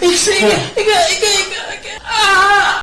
一个 一个一个